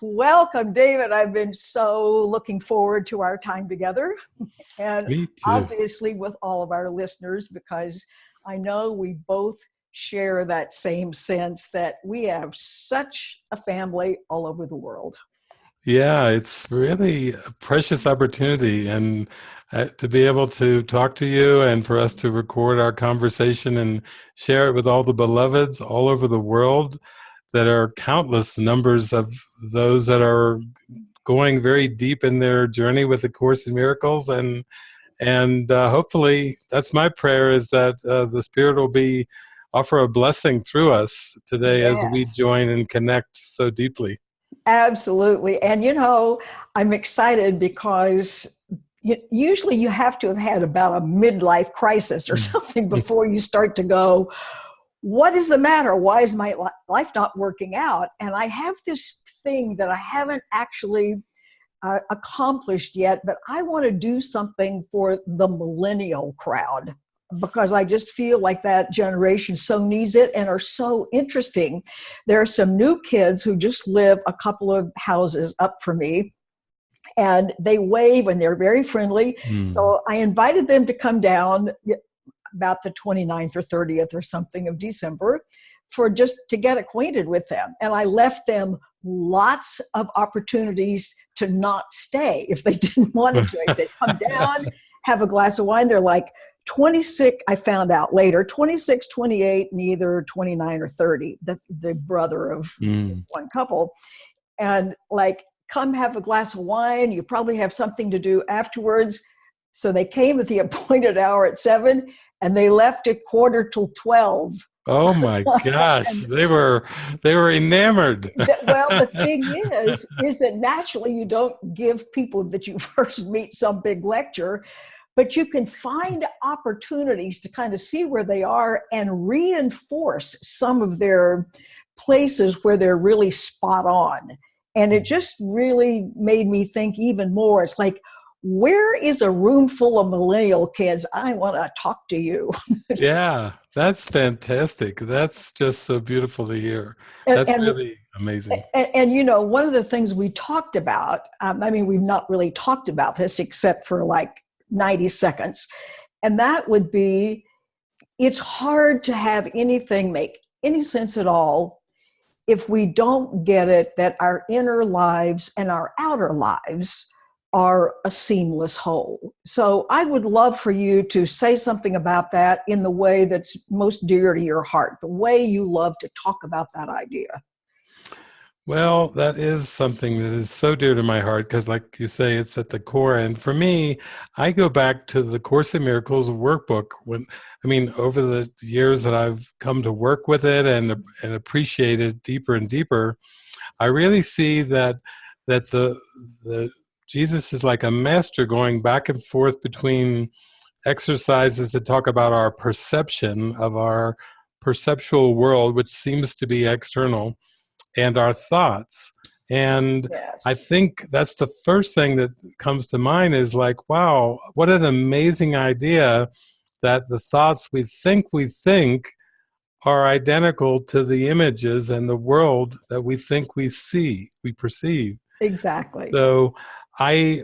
Welcome, David. I've been so looking forward to our time together. And obviously, with all of our listeners, because I know we both share that same sense that we have such a family all over the world. Yeah, it's really a precious opportunity. And uh, to be able to talk to you and for us to record our conversation and share it with all the beloveds all over the world that are countless numbers of those that are going very deep in their journey with the course in miracles and and uh, hopefully that's my prayer is that uh, the spirit will be offer a blessing through us today yes. as we join and connect so deeply absolutely and you know i'm excited because usually you have to have had about a midlife crisis or mm. something before you start to go what is the matter? Why is my life not working out? And I have this thing that I haven't actually uh, accomplished yet, but I want to do something for the millennial crowd because I just feel like that generation so needs it and are so interesting. There are some new kids who just live a couple of houses up from me and they wave and they're very friendly. Mm. So I invited them to come down about the 29th or 30th or something of December for just to get acquainted with them. And I left them lots of opportunities to not stay if they didn't want to. I said, come down, have a glass of wine. They're like 26, I found out later, 26, 28, neither 29 or 30, the, the brother of mm. this one couple. And like, come have a glass of wine. You probably have something to do afterwards. So they came at the appointed hour at seven and they left at quarter till 12 oh my gosh they were they were enamored. Well the thing is is that naturally you don't give people that you first meet some big lecture but you can find opportunities to kind of see where they are and reinforce some of their places where they're really spot on. And it hmm. just really made me think even more. It's like where is a room full of millennial kids? I want to talk to you. yeah, that's fantastic. That's just so beautiful to hear. That's and, really amazing. And, and, you know, one of the things we talked about, um, I mean, we've not really talked about this except for like 90 seconds, and that would be it's hard to have anything make any sense at all if we don't get it that our inner lives and our outer lives are a seamless whole. So I would love for you to say something about that in the way that's most dear to your heart, the way you love to talk about that idea. Well, that is something that is so dear to my heart because, like you say, it's at the core. And for me, I go back to the Course in Miracles workbook. When I mean, over the years that I've come to work with it and and appreciate it deeper and deeper, I really see that that the the Jesus is like a master going back and forth between exercises that talk about our perception of our perceptual world, which seems to be external, and our thoughts. And yes. I think that's the first thing that comes to mind is like, wow, what an amazing idea that the thoughts we think we think are identical to the images and the world that we think we see, we perceive. Exactly. So I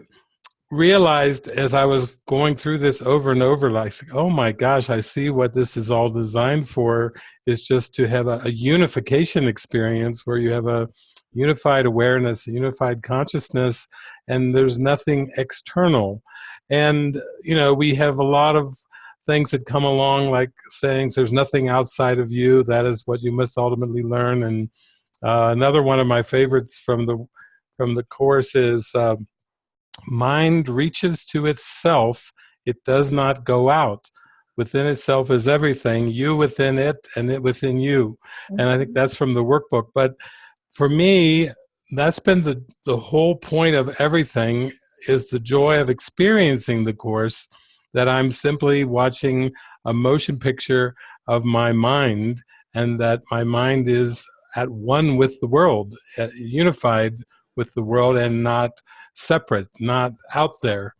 realized as I was going through this over and over, like, oh my gosh, I see what this is all designed for is just to have a, a unification experience where you have a unified awareness, a unified consciousness, and there's nothing external. And, you know, we have a lot of things that come along like sayings, there's nothing outside of you, that is what you must ultimately learn. And uh, another one of my favorites from the from the course is um, mind reaches to itself, it does not go out. Within itself is everything, you within it and it within you. And I think mm-hmm. that's from the workbook. But for me, that's been the, the whole point of everything is the joy of experiencing the course that I'm simply watching a motion picture of my mind and that my mind is at one with the world, uh, unified with the world and not separate, not out there.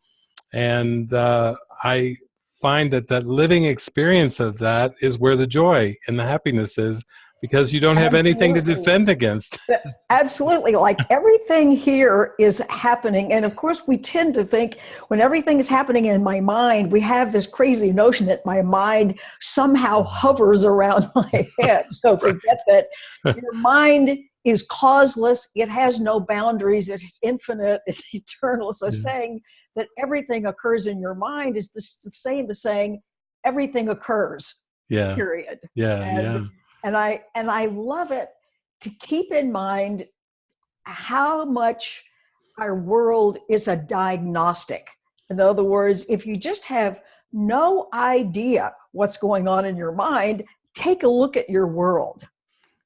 And uh, I find that that living experience of that is where the joy and the happiness is because you don't have Absolutely. anything to defend against. Absolutely. Like everything here is happening. And of course, we tend to think when everything is happening in my mind, we have this crazy notion that my mind somehow hovers around my head. So forget that your mind is causeless, it has no boundaries, it's infinite, it's eternal. So yeah. saying that everything occurs in your mind is the same as saying everything occurs. Yeah. Period. Yeah. And, yeah and i and i love it to keep in mind how much our world is a diagnostic in other words if you just have no idea what's going on in your mind take a look at your world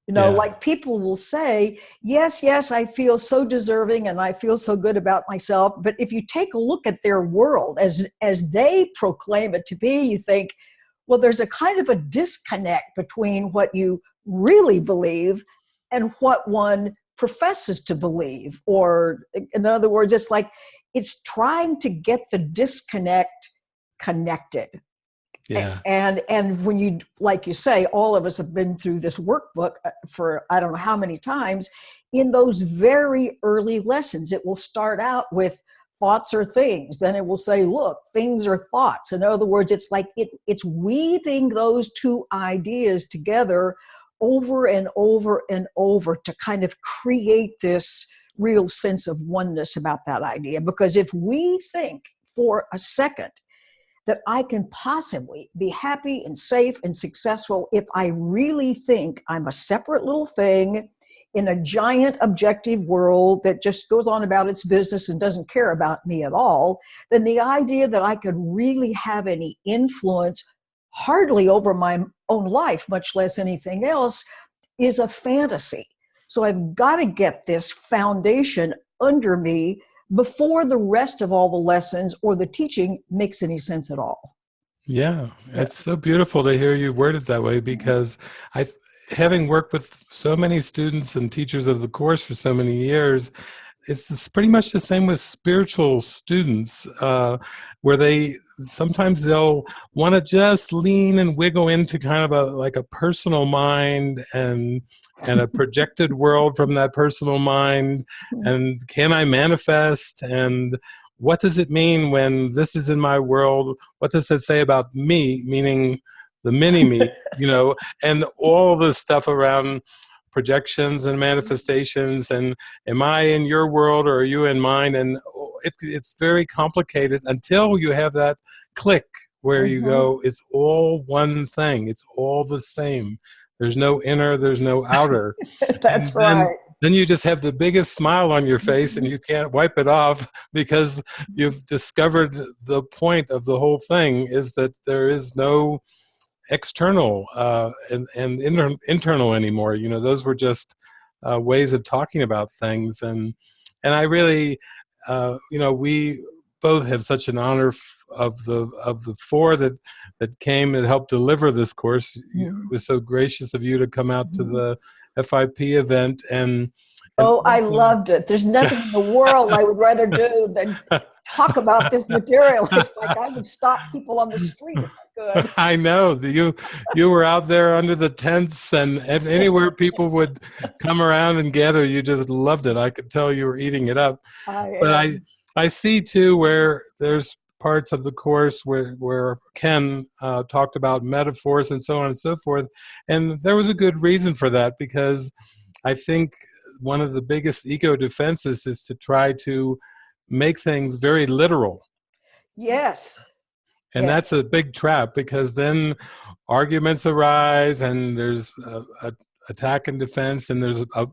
you know yeah. like people will say yes yes i feel so deserving and i feel so good about myself but if you take a look at their world as as they proclaim it to be you think well, there's a kind of a disconnect between what you really believe and what one professes to believe. Or, in other words, it's like it's trying to get the disconnect connected. Yeah. And and when you like you say, all of us have been through this workbook uh, for I don't know how many times. In those very early lessons, it will start out with thoughts are things then it will say look things are thoughts in other words it's like it, it's weaving those two ideas together over and over and over to kind of create this real sense of oneness about that idea because if we think for a second that I can possibly be happy and safe and successful if I really think I'm a separate little thing in a giant objective world that just goes on about its business and doesn't care about me at all, then the idea that I could really have any influence hardly over my own life, much less anything else, is a fantasy. So I've got to get this foundation under me before the rest of all the lessons or the teaching makes any sense at all. Yeah, it's so beautiful to hear you word it that way mm-hmm. because I having worked with so many students and teachers of the course for so many years, it's pretty much the same with spiritual students, uh, where they sometimes they'll want to just lean and wiggle into kind of a like a personal mind and and a projected world from that personal mind, and can I manifest and what does it mean when this is in my world? What does it say about me? Meaning the mini me, you know, and all the stuff around projections and manifestations and am I in your world or are you in mine? And it, it's very complicated until you have that click where mm -hmm. you go, mm-hmm. it's all one thing. It's all the same. There's no inner, there's no outer. That's then, right. Then you just have the biggest smile on your face and you can't wipe it off because you've discovered the point of the whole thing is that there is no external uh, and, and inter internal anymore. You know, those were just uh, ways of talking about things. And, and I really, uh, you know, we both have such an honor of the of the four that that came and helped deliver this course. It was so gracious of you to come out to mm-hmm. the FIP event and Oh, I loved it. There's nothing in the world I would rather do than talk about this material. It's like I would stop people on the street if I could. I know you you were out there under the tents and, and anywhere people would come around and gather. You just loved it. I could tell you were eating it up. I but I I see too where there's parts of the course where, where Ken uh, talked about metaphors and so on and so forth. And there was a good reason for that because I think one of the biggest ego defenses is to try to make things very literal. Yes. And yes. that's a big trap because then arguments arise and there's a, a attack and defense and there's a, a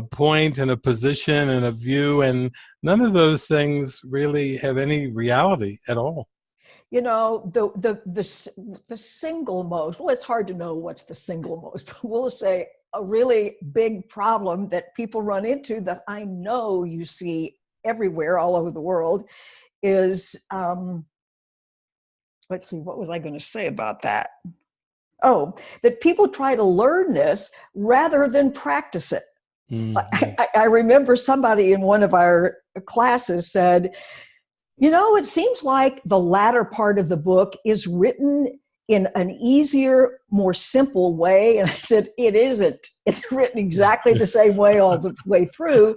point and a position and a view and none of those things really have any reality at all you know the the the, the single most well it's hard to know what's the single most but we'll say a really big problem that people run into that I know you see everywhere all over the world is, um, let's see, what was I going to say about that? Oh, that people try to learn this rather than practice it. Mm -hmm. I, I remember somebody in one of our classes said, you know, it seems like the latter part of the book is written in an easier, more simple way. And I said, it isn't. It's written exactly the same way all the way through,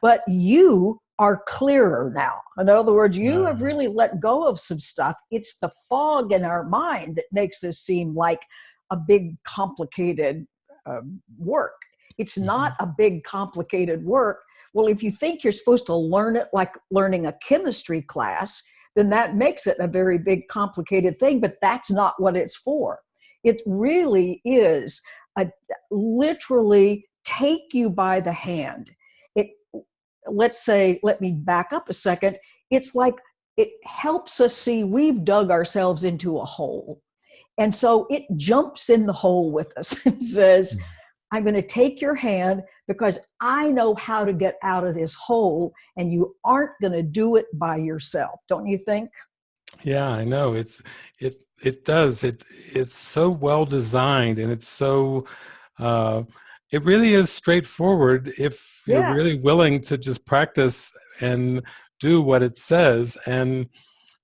but you are clearer now. In other words, you have really let go of some stuff. It's the fog in our mind that makes this seem like a big, complicated uh, work. It's mm-hmm. not a big, complicated work. Well, if you think you're supposed to learn it like learning a chemistry class, then that makes it a very big, complicated thing, but that's not what it's for. It really is a literally take you by the hand It let's say, let me back up a second. It's like it helps us see we've dug ourselves into a hole. And so it jumps in the hole with us and says, hmm. I'm going to take your hand because I know how to get out of this hole and you aren't going to do it by yourself. Don't you think? Yeah, I know. It's it it does. It it's so well designed and it's so uh it really is straightforward if yes. you're really willing to just practice and do what it says and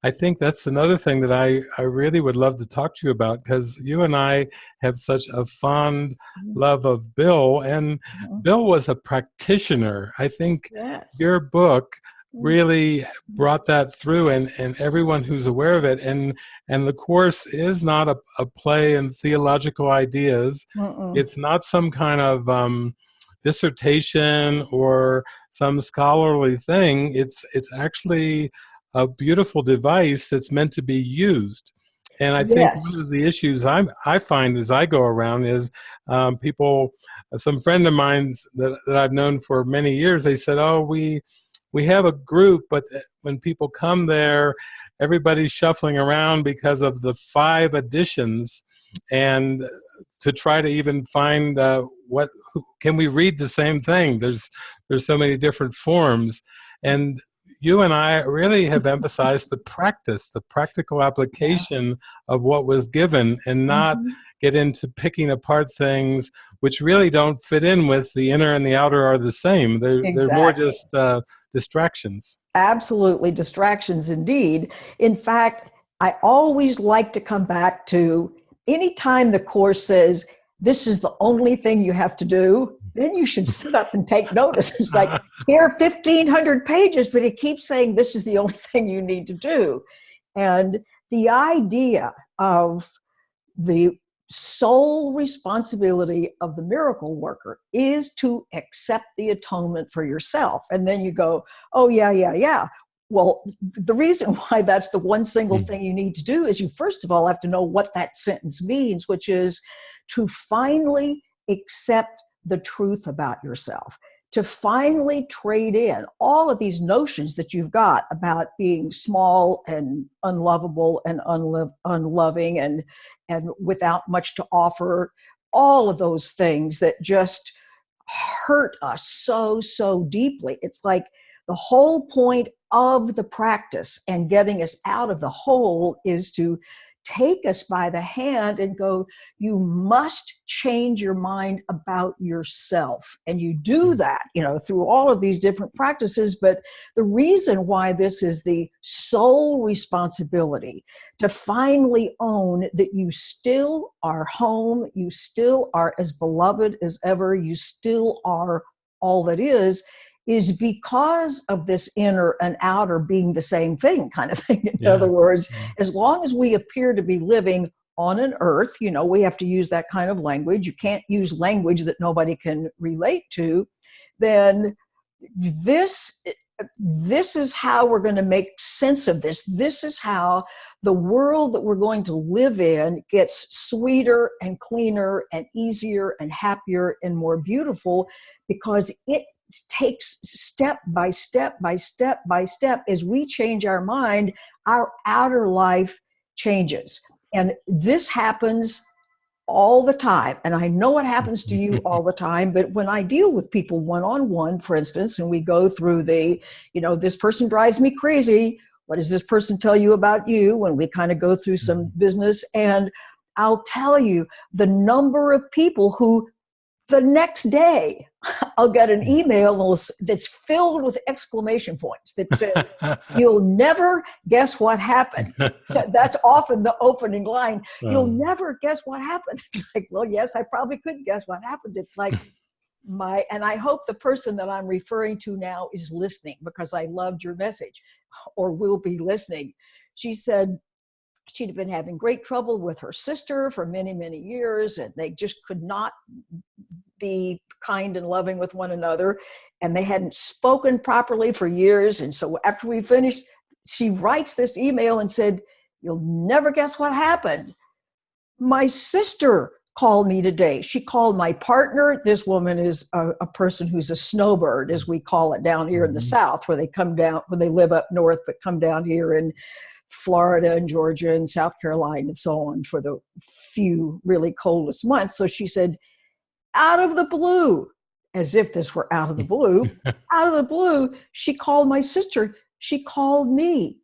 i think that's another thing that i i really would love to talk to you about because you and i have such a fond mm-hmm. love of bill and mm-hmm. bill was a practitioner i think yes. your book really brought that through and, and everyone who's aware of it and and the course is not a, a play in theological ideas it's not some kind of um, dissertation or some scholarly thing it's it's actually a beautiful device that's meant to be used. And I think yes. one of the issues I I find as I go around is um, people, some friend of mine's that, that I've known for many years, they said, "Oh, we we have a group, but when people come there, everybody's shuffling around because of the five editions and to try to even find uh, what can we read the same thing? There's there's so many different forms. And you and I really have emphasized the practice, the practical application yeah. of what was given, and not mm -hmm. get into picking apart things which really don't fit in with the inner and the outer are the same. They're, exactly. they're more just uh, distractions. Absolutely, distractions indeed. In fact, I always like to come back to anytime the Course says, this is the only thing you have to do, then you should sit up and take notice. It's like, here are 1,500 pages, but it keeps saying this is the only thing you need to do. And the idea of the sole responsibility of the miracle worker is to accept the atonement for yourself. And then you go, oh, yeah, yeah, yeah. Well, the reason why that's the one single hmm. thing you need to do is you first of all have to know what that sentence means, which is to finally accept the truth about yourself to finally trade in all of these notions that you've got about being small and unlovable and unlo unloving and and without much to offer all of those things that just hurt us so so deeply it's like the whole point of the practice and getting us out of the hole is to take us by the hand and go, you must change your mind about yourself. And you do hmm. that, you know, through all of these different practices. But the reason why this is the sole responsibility to finally own that you still are home, you still are as beloved as ever, you still are all that is, is because of this inner and outer being the same thing kind of thing. In yeah. other words, as long as we appear to be living on an earth, you know, we have to use that kind of language. You can't use language that nobody can relate to, then this this is how we're going to make sense of this. This is how the world that we're going to live in gets sweeter and cleaner and easier and happier and more beautiful because it takes step by step by step by step as we change our mind, our outer life changes. And this happens all the time. And I know what happens to you all the time, but when I deal with people one-on-one, for instance, and we go through the, you know, this person drives me crazy. What does this person tell you about you? When we kind of go through some mm-hmm. business and I'll tell you the number of people who the next day I'll get an email that's filled with exclamation points that says, You'll never guess what happened. That's often the opening line. You'll uh. never guess what happened. It's like, Well, yes, I probably could guess what happened. It's like, my and i hope the person that i'm referring to now is listening because i loved your message or will be listening she said she'd been having great trouble with her sister for many many years and they just could not be kind and loving with one another and they hadn't spoken properly for years and so after we finished she writes this email and said you'll never guess what happened my sister called me today she called my partner this woman is a, a person who's a snowbird as we call it down here mm-hmm. in the mm-hmm. south where they come down when they live up north but come down here in Florida and Georgia and South Carolina and so on for the few really coldest months. So she said, out of the blue, as if this were out of the blue, out of the blue, she called my sister. She called me.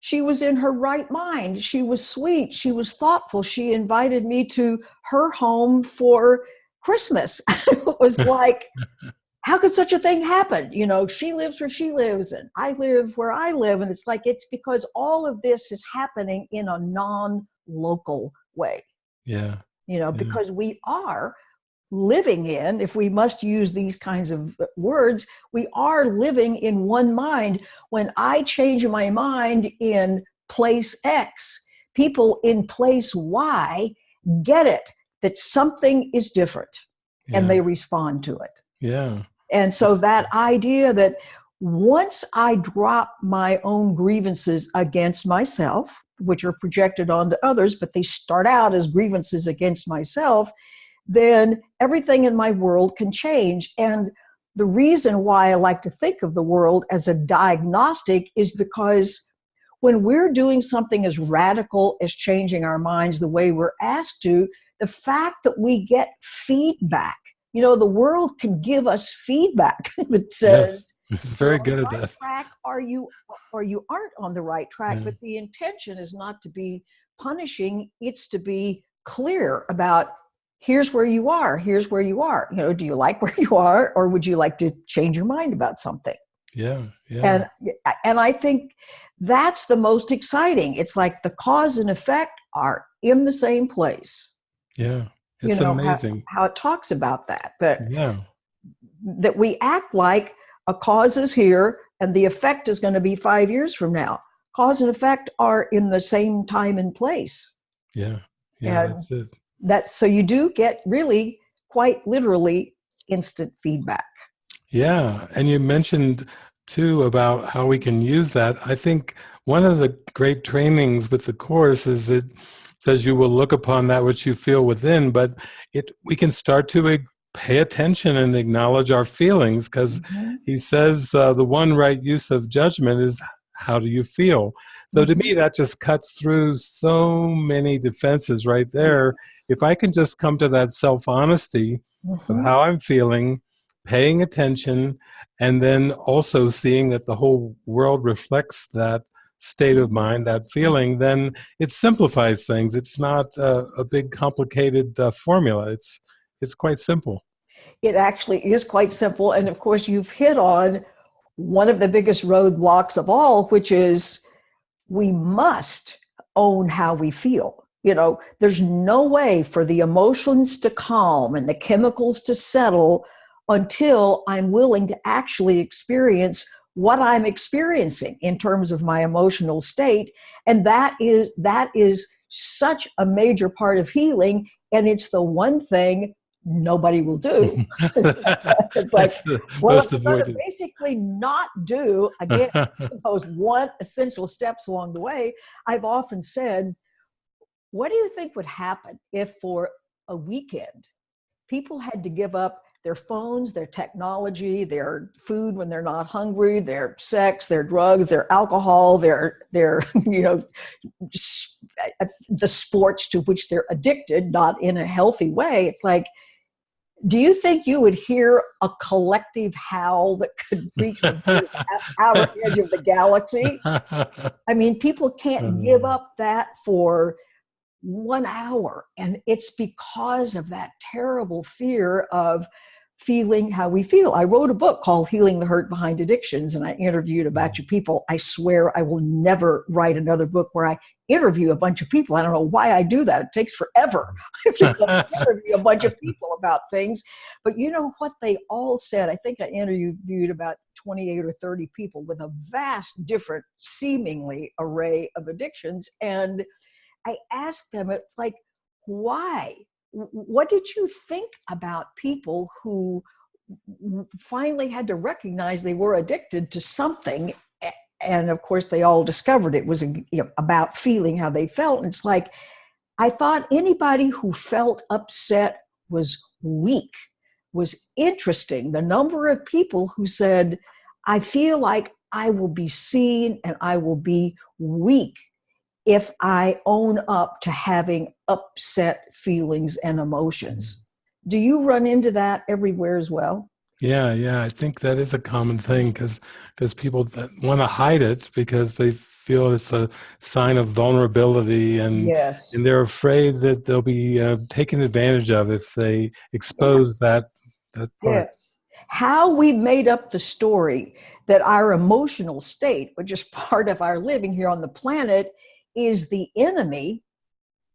She was in her right mind. She was sweet. She was thoughtful. She invited me to her home for Christmas. it was like, how could such a thing happen? You know, she lives where she lives and I live where I live. And it's like, it's because all of this is happening in a non local way. Yeah. You know, yeah. because we are living in, if we must use these kinds of words, we are living in one mind. When I change my mind in place X, people in place Y get it that something is different yeah. and they respond to it. Yeah. And so that idea that once I drop my own grievances against myself, which are projected onto others, but they start out as grievances against myself, then everything in my world can change. And the reason why I like to think of the world as a diagnostic is because when we're doing something as radical as changing our minds the way we're asked to, the fact that we get feedback, you know, the world can give us feedback that says, yes, it's very good at right that. Track, are you or you aren't on the right track? Yeah. But the intention is not to be punishing; it's to be clear about here's where you are here's where you are. You know do you like where you are or would you like to change your mind about something? Yeah, yeah. and and i think that's the most exciting. It's like the cause and effect are in the same place. Yeah it's you know, amazing. how, how, it talks about that that yeah. that we act like a cause is here and the effect is going to be five years from now. Cause and effect are in the same time and place. Yeah yeah and that's it that's so you do get really quite literally instant feedback. Yeah and you mentioned too about how we can use that. I think one of the great trainings with the course is it says you will look upon that which you feel within but it we can start to pay attention and acknowledge our feelings because mm-hmm. he says uh, the one right use of judgment is how do you feel? So to me, that just cuts through so many defenses right there. If I can just come to that self honesty mm-hmm. of how I'm feeling, paying attention, and then also seeing that the whole world reflects that state of mind, that feeling, then it simplifies things. It's not a, a big complicated uh, formula. It's it's quite simple. It actually is quite simple, and of course, you've hit on one of the biggest roadblocks of all, which is we must own how we feel. You know, there's no way for the emotions to calm and the chemicals to settle until I'm willing to actually experience what I'm experiencing in terms of my emotional state. And that is that is such a major part of healing. And it's the one thing nobody will do. like, the well, most avoided. basically not do again those one essential steps along the way. I've often said, what do you think would happen if for a weekend people had to give up their phones, their technology, their food when they're not hungry, their sex, their drugs, their alcohol, their their you know the sports to which they're addicted, not in a healthy way. It's like do you think you would hear a collective howl that could reach the outer edge of the galaxy? I mean, people can't give hmm. up that for one hour. And it's because of that terrible fear of feeling how we feel. I wrote a book called Healing the Hurt Behind Addictions, and I interviewed a mm-hmm. bunch of people. I swear I will never write another book where I interview a bunch of people. I don't know why I do that. It takes forever to interview a bunch of people about things. But you know what they all said? I think I interviewed about 28 or 30 people with a vast different, seemingly array of addictions. And I asked them, it's like, why? What did you think about people who finally had to recognize they were addicted to something? And of course they all discovered it was about feeling how they felt. And it's like i thought anybody who felt upset was weak was interesting. The number of people who said i feel like i will be seen and i will be weak if i own up to having upset feelings and emotions do you run into that everywhere as well yeah, yeah, I think that is a common thing because because people want to hide it because they feel it's a sign of vulnerability and yes. and they're afraid that they'll be uh, taken advantage of if they expose yeah. that that part. Yes. How we made up the story that our emotional state, which is part of our living here on the planet, is the enemy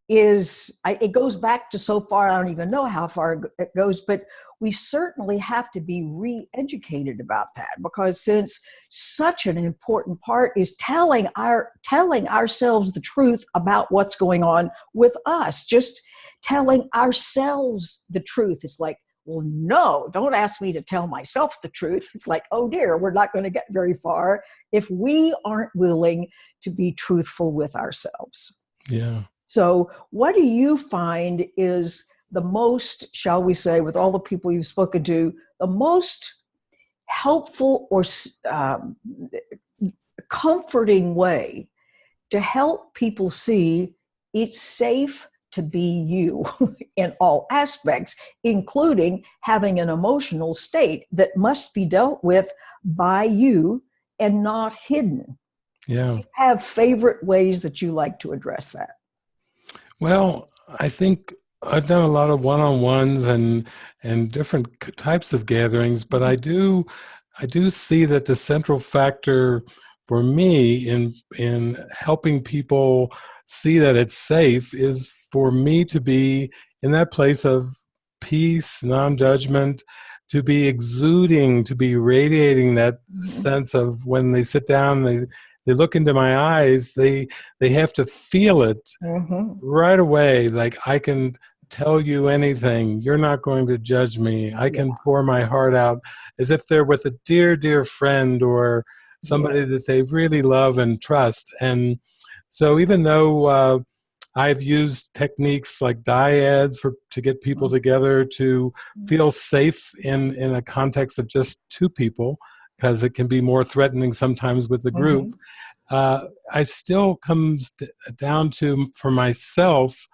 is I, it goes back to so far i don't even know how far it goes but we certainly have to be re-educated about that because since such an important part is telling our telling ourselves the truth about what's going on with us just telling ourselves the truth it's like well no don't ask me to tell myself the truth. It's like oh dear we're not going to get very far if we aren't willing to be truthful with ourselves. Yeah. So, what do you find is the most, shall we say, with all the people you've spoken to, the most helpful or um, comforting way to help people see it's safe to be you in all aspects, including having an emotional state that must be dealt with by you and not hidden. Yeah. have favorite ways that you like to address that? Well, I think I've done a lot of one-on-ones and and different types of gatherings, but I do I do see that the central factor for me in in helping people see that it's safe is for me to be in that place of peace, non-judgment, to be exuding, to be radiating that sense of when they sit down, they they look into my eyes, they they have to feel it mm-hmm. right away. Like I can tell you anything. You're not going to judge me. I can yeah. pour my heart out as if they're with a dear, dear friend or somebody yeah. that they really love and trust. And so even though uh, I've used techniques like dyads for to get people mm-hmm. together to mm-hmm. feel safe in in a context of just two people because it can be more threatening sometimes with the group. Mm -hmm. uh, I still comes down to for myself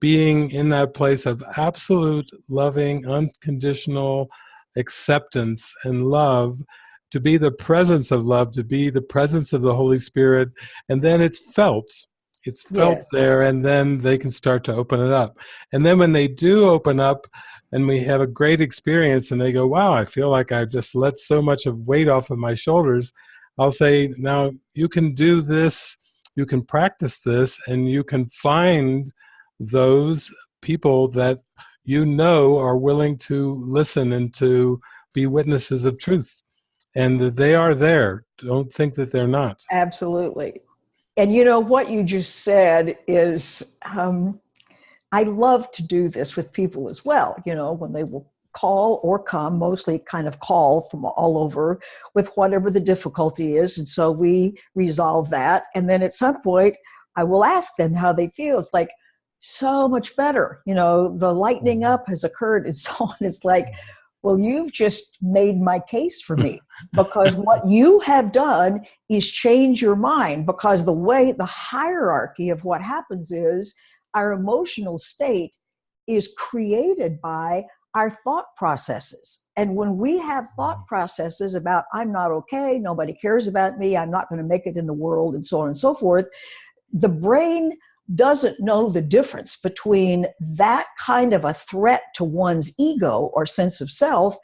being in that place of absolute loving, unconditional acceptance and love to be the presence of love, to be the presence of the Holy Spirit, and then it's felt. It's felt yes. there, and then they can start to open it up. And then when they do open up, and we have a great experience and they go wow i feel like i've just let so much of weight off of my shoulders i'll say now you can do this you can practice this and you can find those people that you know are willing to listen and to be witnesses of truth and that they are there don't think that they're not absolutely and you know what you just said is um, I love to do this with people as well, you know, when they will call or come, mostly kind of call from all over with whatever the difficulty is. And so we resolve that. And then at some point, I will ask them how they feel. It's like, so much better. You know, the lightening mm-hmm. up has occurred and so on. It's like, well, you've just made my case for me because what you have done is change your mind because the way the hierarchy of what happens is our emotional state is created by our thought processes. And when we have thought mm. processes about, I'm not okay, nobody cares about me, I'm not going to make it in the world, and so on and so forth, the brain doesn't know the difference between that kind of a threat to one's ego or sense of self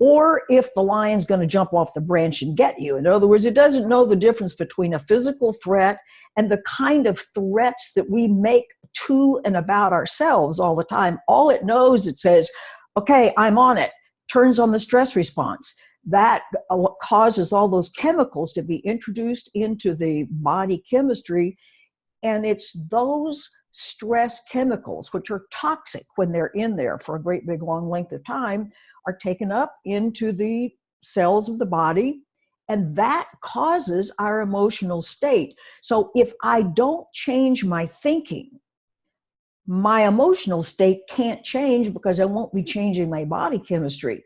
or if the lion's going to jump off the branch and get you. In other words, it doesn't know the difference between a physical threat and the kind of threats that we make to and about ourselves all the time. All it knows, it says, okay, I'm on it, turns on the stress response. That uh, causes all those chemicals to be introduced into the body chemistry and it's those stress chemicals, which are toxic when they're in there for a great big long length of time, are taken up into the cells of the body. And that causes our emotional state. So if I don't change my thinking, my emotional state can't change because I won't be changing my body chemistry.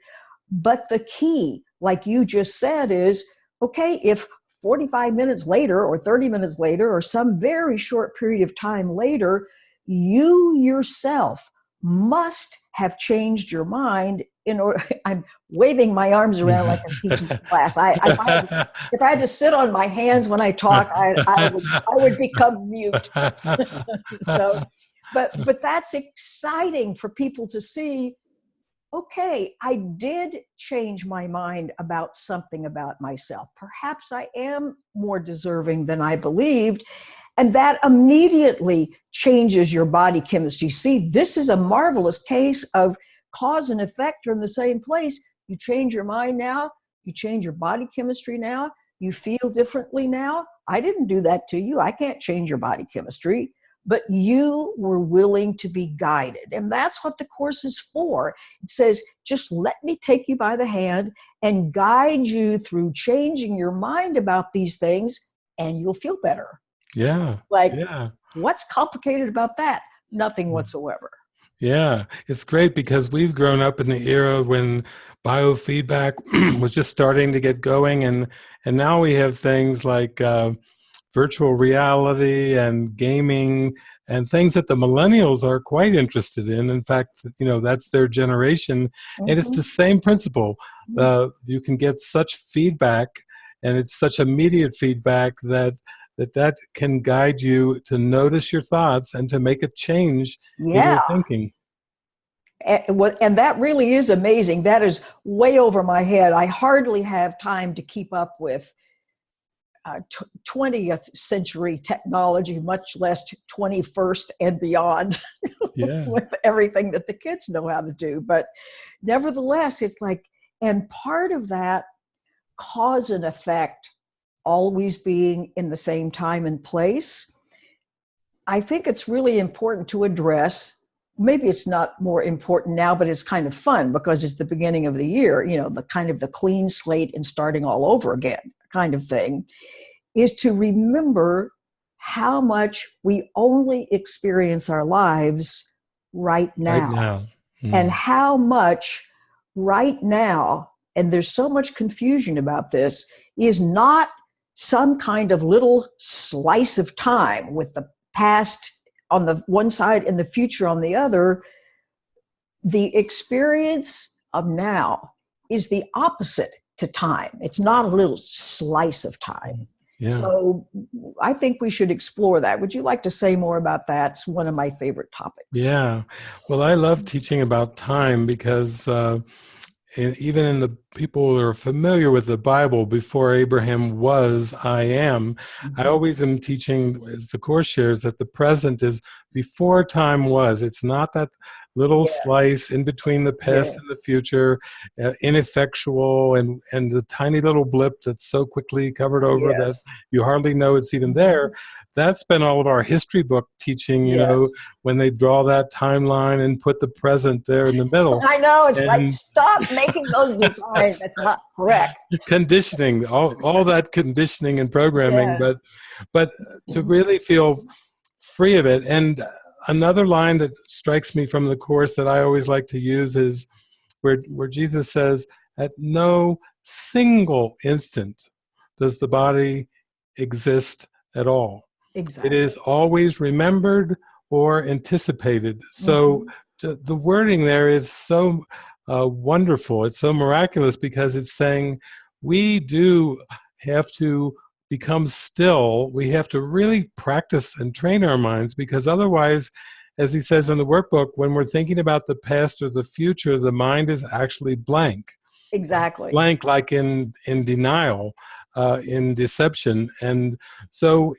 But the key, like you just said, is okay, if 45 minutes later or 30 minutes later or some very short period of time later, you yourself must have changed your mind in order i'm waving my arms around like i'm teaching class. I, I if, I to, if, I had to, sit on my hands when i talk i, I, would, I would become mute. So but but that's exciting for people to see okay, I did change my mind about something about myself. Perhaps I am more deserving than I believed. And that immediately changes your body chemistry. See, this is a marvelous case of cause and effect are in the same place. You change your mind now, you change your body chemistry now, you feel differently now. I didn't do that to you. I can't change your body chemistry but you were willing to be guided. And that's what the course is for. It says, just let me take you by the hand and guide you through changing your mind about these things, and you'll feel better. Yeah. Like, yeah. what's complicated about that? Nothing mm. whatsoever. Yeah, it's great because we've grown up in the era when biofeedback was just starting to get going, and and now we have things like uh, virtual reality and gaming and things that the millennials are quite interested in. In fact, you know, that's their generation. Mm -hmm. And it's the mm-hmm. same principle. Mm-hmm. Uh, you can get such feedback and it's such immediate feedback that that that can guide you to notice your thoughts and to make a change yeah. in your thinking. And that really is amazing. That is way over my head. I hardly have time to keep up with uh, 20th century technology, much less 21st and beyond yeah. with everything that the kids know how to do. But nevertheless, it's like, and part of that cause and effect always being in the same time and place, I think it's really important to address maybe it's not more important now, but it's kind of fun because it's the beginning of the year, you know, the kind of the clean slate and starting all over again kind of thing, is to remember how much we only experience our lives right now. Right now. Mm. And how much right now, and there's so much confusion about this, is not some kind of little slice of time with the past on the one side and the future on the other. The experience of now is the opposite to time. It's not a little slice of time. Yeah. So I think we should explore that. Would you like to say more about that? It's one of my favorite topics. Yeah. Well, I love teaching about time because uh, even in the people who are familiar with the Bible, before Abraham was, I am. Mm-hmm. I always am teaching, as the Course shares, that the present is before time was. It's not that little yeah. slice in between the past yeah. and the future, uh, ineffectual, and, and the tiny little blip that's so quickly covered over yes. that you hardly know it's even there. Mm-hmm that's been all of our history book teaching, you yes. know, when they draw that timeline and put the present there in the middle. I know, it's and like, stop making those designs. That's not correct. Conditioning, all, all that conditioning and programming, yes. but, but to mm-hmm. really feel free of it. And another line that strikes me from the Course that I always like to use is where, where Jesus says, at no single instant does the body exist at all. Exactly. It is always remembered or anticipated. So mm-hmm. the wording there is so uh, wonderful. It's so miraculous because it's saying we do have to become still, we have to really practice and train our minds because otherwise, as he says in the workbook, when we're thinking about the past or the future, the mind is actually blank. Exactly. Blank, like in, in denial, uh, in deception. And so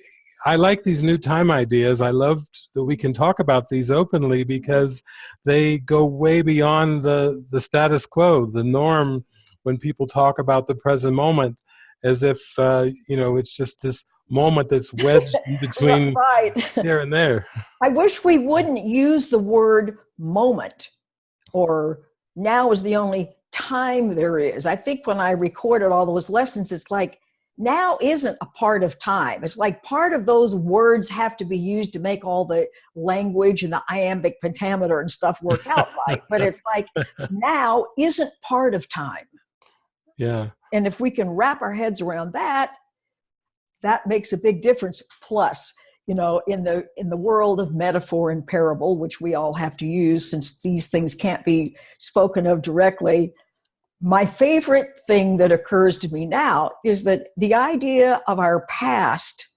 I like these new time ideas. I love that we can talk about these openly because they go way beyond the, the status quo, the norm when people talk about the present moment as if, uh, you know, it's just this moment that's wedged between right. here and there. I wish we wouldn't use the word moment or now is the only time there is. I think when I recorded all those lessons, it's like now isn't a part of time. It's like part of those words have to be used to make all the language and the iambic pentameter and stuff work out right. But it's like now isn't part of time. Yeah. And if we can wrap our heads around that, that makes a big difference. Plus, you know, in the in the world of metaphor and parable, which we all have to use since these things can't be spoken of directly, my favorite thing that occurs to me now is that the idea of our past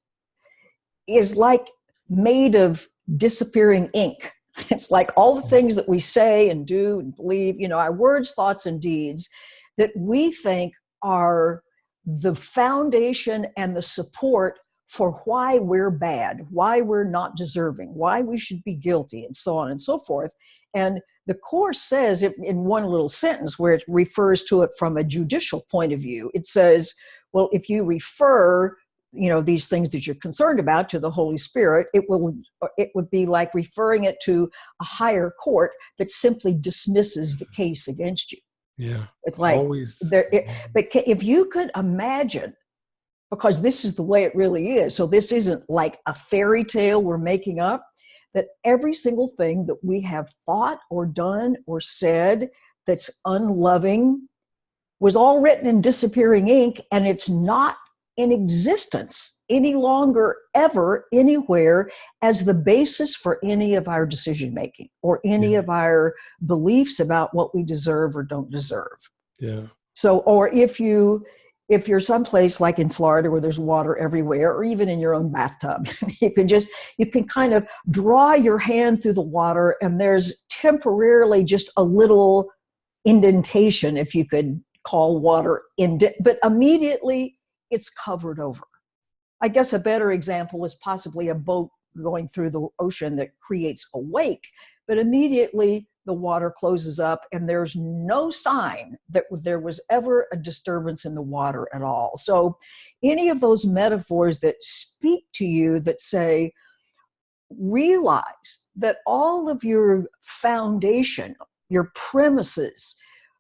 is like made of disappearing ink. It's like all the things that we say and do and believe, you know, our words, thoughts, and deeds that we think are the foundation and the support for why we're bad, why we're not deserving, why we should be guilty, and so on and so forth. And the Course says it in one little sentence where it refers to it from a judicial point of view. It says, well, if you refer you know these things that you're concerned about to the holy spirit it will it would be like referring it to a higher court that simply dismisses the case against you yeah it's like always there it, but if you could imagine because this is the way it really is so this isn't like a fairy tale we're making up that every single thing that we have thought or done or said that's unloving was all written in disappearing ink and it's not in existence any longer ever anywhere as the basis for any of our decision making or any yeah. of our beliefs about what we deserve or don't deserve yeah so or if you if you're someplace like in Florida where there's water everywhere, or even in your own bathtub, you can just, you can kind of draw your hand through the water and there's temporarily just a little indentation, if you could call water indent, but immediately it's covered over. I guess a better example is possibly a boat going through the ocean that creates a wake, but immediately the water closes up and there's no sign that there was ever a disturbance in the water at all. So any of those metaphors that speak to you that say, realize that all of your foundation, your premises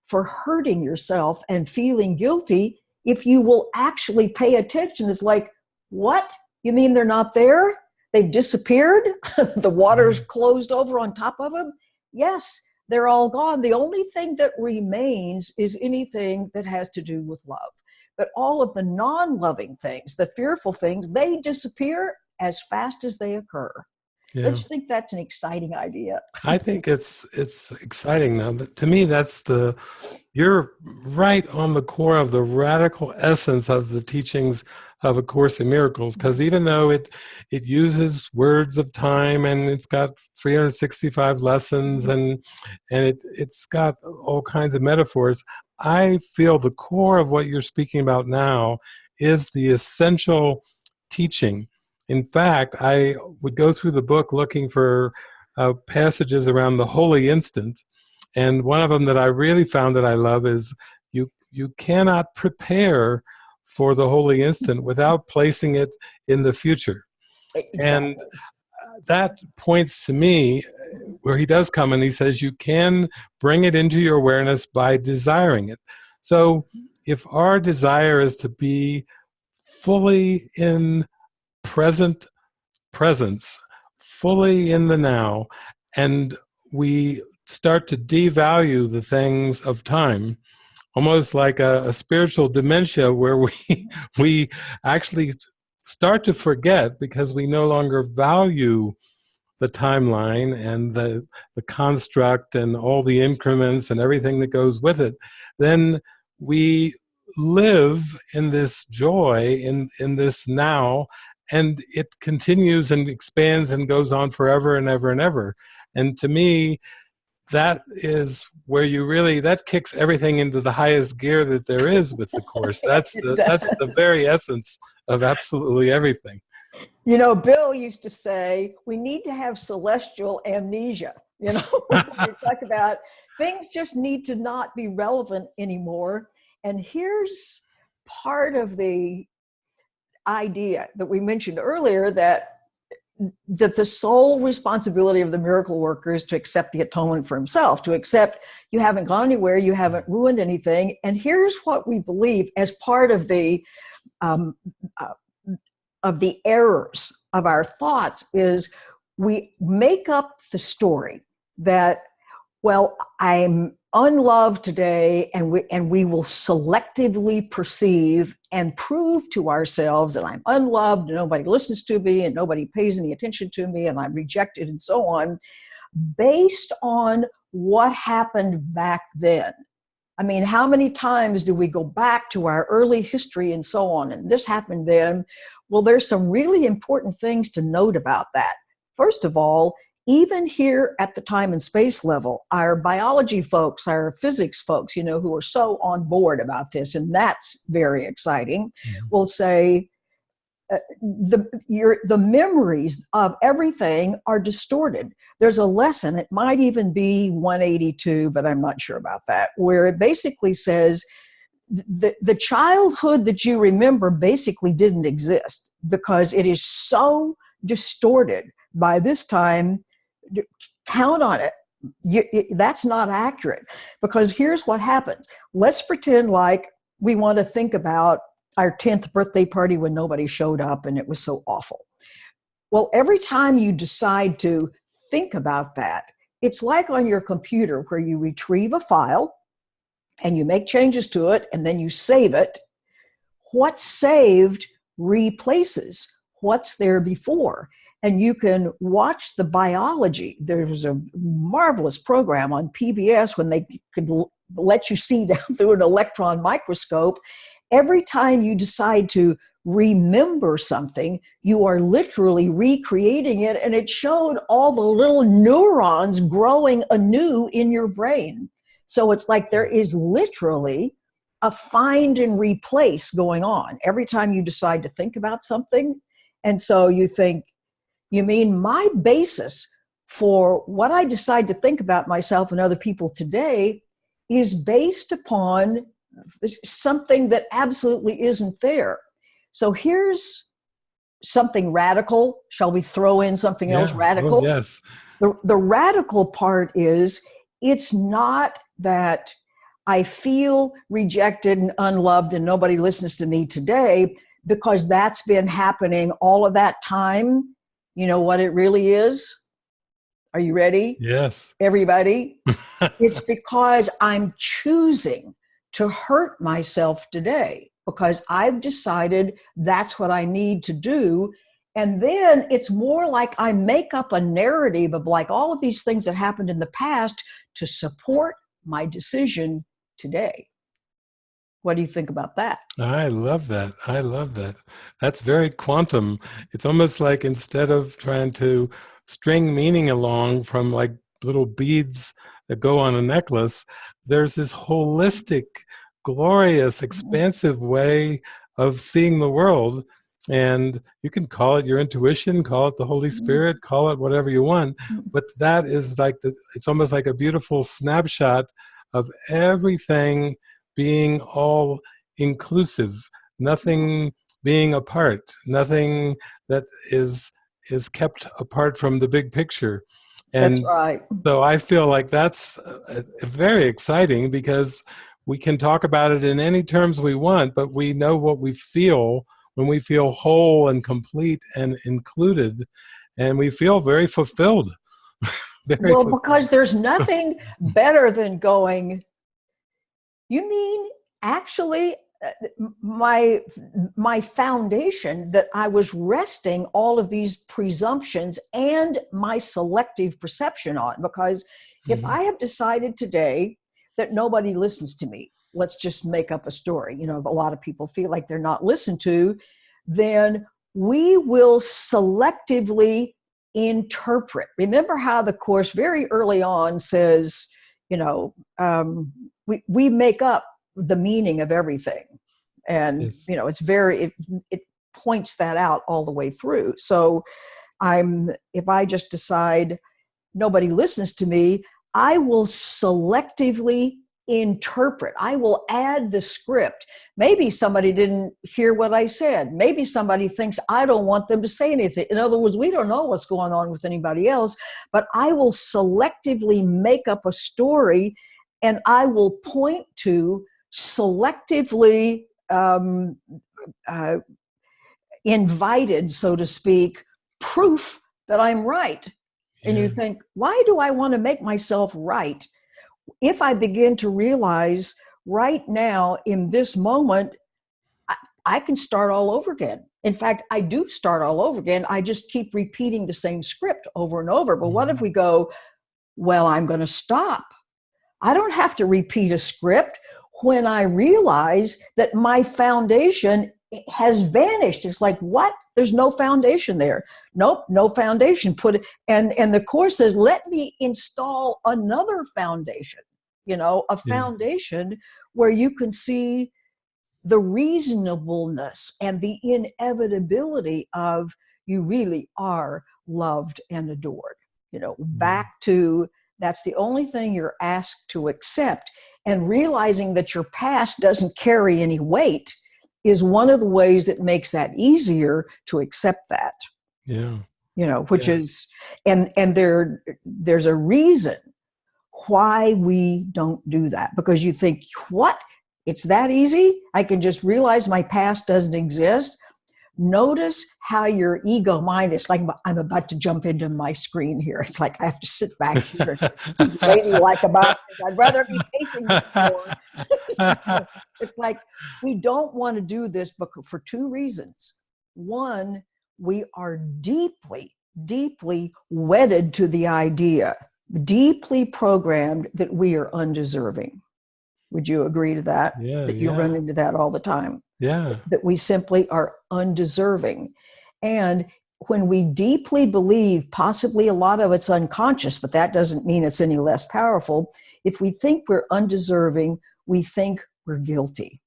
for hurting yourself and feeling guilty, if you will actually pay attention, is like, what? You mean they're not there? They've disappeared? the water's mm. closed over on top of them? yes, they're all gone. The only thing that remains is anything that has to do with love. But all of the non loving things, the fearful things, they disappear as fast as they occur. Yeah. Don't you think that's an exciting idea? I think it's it's exciting now. To me, that's the you're right on the core of the radical essence of the teachings of A Course in Miracles. Because mm-hmm. even though it it uses words of time and it's got 365 lessons mm-hmm. and and it it's got all kinds of metaphors, I feel the core of what you're speaking about now is the essential teaching in fact, I would go through the book looking for uh, passages around the holy instant. And one of them that I really found that I love is you, you cannot prepare for the holy instant without placing it in the future. Exactly. And that points to me where he does come and he says you can bring it into your awareness by desiring it. So if our desire is to be fully in present presence, fully in the now, and we start to devalue the things of time, almost like a, a spiritual dementia where we, we actually start to forget because we no longer value the timeline and the, the construct and all the increments and everything that goes with it, then we live in this joy in in this now and it continues and expands and goes on forever and ever and ever. And to me that is where you really that kicks everything into the highest gear that there is with the course. That's the that's the very essence of absolutely everything. You know bill used to say we need to have celestial amnesia. You know we talk about things just need to not be relevant anymore. And here's part of the idea that we mentioned earlier that that the sole responsibility of the miracle worker is to accept the atonement for himself, to accept you haven't gone anywhere, you haven't ruined anything. And here's what we believe as part of the um, uh, of the errors of our thoughts is we make up the story that well i'm unloved today and we and we will selectively perceive and prove to ourselves that I'm unloved nobody listens to me and nobody pays any attention to me and I'm rejected and so on based on what happened back then. I mean, how many times do we go back to our early history and so on and this happened then? Well, there's some really important things to note about that. First of all, even here at the time and space level, our biology folks, our physics folks, you know, who are so on board about this, and that's very exciting, mm-hmm. will say uh, the your the memories of everything are distorted. There's a lesson, it might even be 182, but I'm not sure about that, where it basically says the, the childhood that you remember basically didn't exist because it is so distorted by this time count on it. You, that's not accurate because here's what happens. Let's pretend like we want to think about our 10th birthday party when nobody showed up and it was so awful. Well, every time you decide to think about that, it's like on your computer where you retrieve a file and you make changes to it and then you save it. What's saved replaces what's there before and you can watch the biology. There's a marvelous program on PBS when they could let you see down through an electron microscope. Every time you decide to remember something, you are literally recreating it, and it showed all the little neurons growing anew in your brain. So it's like there is literally a find and replace going on every time you decide to think about something. And so you think, you mean my basis for what I decide to think about myself and other people today is based upon something that absolutely isn't there. So here's something radical. Shall we throw in something yeah. else radical? Oh, yes. The, the radical part is it's not that I feel rejected and unloved and nobody listens to me today because that's been happening all of that time you know what it really is? Are you ready? Yes. Everybody? it's because I'm choosing to hurt myself today because I've decided that's what I need to do. And then it's more like I make up a narrative of like all of these things that happened in the past to support my decision today. What do you think about that? I love that. I love that. That's very quantum. It's almost like instead of trying to string meaning along from like little beads that go on a necklace, there's this holistic, glorious, mm-hmm. expansive way of seeing the world. And you can call it your intuition, call it the Holy mm-hmm. Spirit, call it whatever you want. Mm-hmm. But that is like the, it's almost like a beautiful snapshot of everything being all inclusive, nothing being apart, nothing that is is kept apart from the big picture. And that's right. So I feel like that's uh, very exciting because we can talk about it in any terms we want, but we know what we feel when we feel whole and complete and included, and we feel very fulfilled. very well, fulfilled. because there's nothing better than going, you mean actually uh, my my foundation that I was resting all of these presumptions and my selective perception on because mm-hmm. if I have decided today that nobody listens to me, let's just make up a story. You know, a lot of people feel like they're not listened to, then we will selectively interpret. Remember how the course very early on says, you know, um, we, we make up the meaning of everything. And, yes. you know, it's very, it, it points that out all the way through. So I'm, if I just decide nobody listens to me, I will selectively interpret. I will add the script. Maybe somebody didn't hear what I said. Maybe somebody thinks I don't want them to say anything. In other words, we don't know what's going on with anybody else, but I will selectively make up a story and I will point to selectively um, uh, invited, so to speak, proof that I'm right. Yeah. And you think, why do I want to make myself right? If I begin to realize right now in this moment, I, I can start all over again. In fact, I do start all over again. I just keep repeating the same script over and over. But what if mm-hmm. we go, well, I'm going to stop. I don't have to repeat a script when I realize that my foundation has vanished. It's like, what? There's no foundation there. Nope, no foundation. Put it, and, and the course says, let me install another foundation, you know, a foundation yeah. where you can see the reasonableness and the inevitability of you really are loved and adored. You know, mm-hmm. back to that's the only thing you're asked to accept. And realizing that your past doesn't carry any weight is one of the ways that makes that easier to accept that. Yeah. You know, which yeah. is and and there there's a reason why we don't do that because you think what it's that easy i can just realize my past doesn't exist notice how your ego mind is like i'm about to jump into my screen here. It's like i have to sit back here like about i'd rather be pacing the floor it's like we don't want to do this but for two reasons. One we are deeply deeply wedded to the idea deeply programmed that we are undeserving. Would you agree to that? Yeah, that you yeah. run into that all the time yeah. That we simply are undeserving. And when we deeply believe, possibly a lot of it's unconscious, but that doesn't mean it's any less powerful. If we think we're undeserving, we think we're guilty.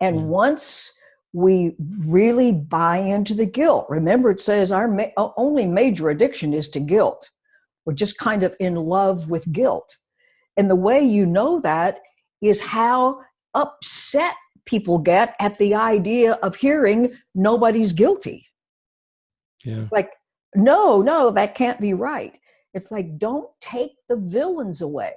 And mm. once we really buy into the guilt, remember it says our ma only major addiction is to guilt. We're just kind of in love with guilt. And the way you know that is how upset people get at the idea of hearing nobody's guilty. Yeah. like, no, no, that can't be right. It's like, don't take the villains away.